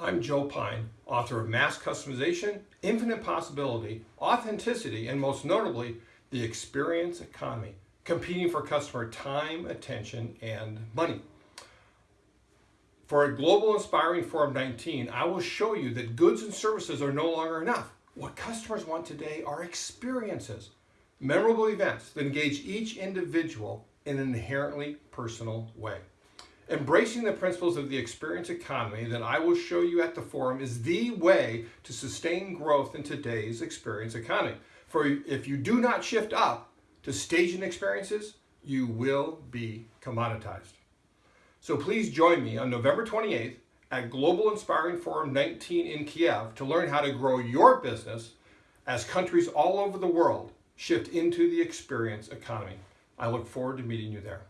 I'm Joe Pine, author of Mass Customization, Infinite Possibility, Authenticity, and most notably, The Experience Economy, competing for customer time, attention, and money. For a Global Inspiring Forum 19, I will show you that goods and services are no longer enough. What customers want today are experiences, memorable events that engage each individual in an inherently personal way. Embracing the principles of the experience economy that I will show you at the forum is the way to sustain growth in today's experience economy. For if you do not shift up to staging experiences, you will be commoditized. So please join me on November 28th at Global Inspiring Forum 19 in Kiev to learn how to grow your business as countries all over the world shift into the experience economy. I look forward to meeting you there.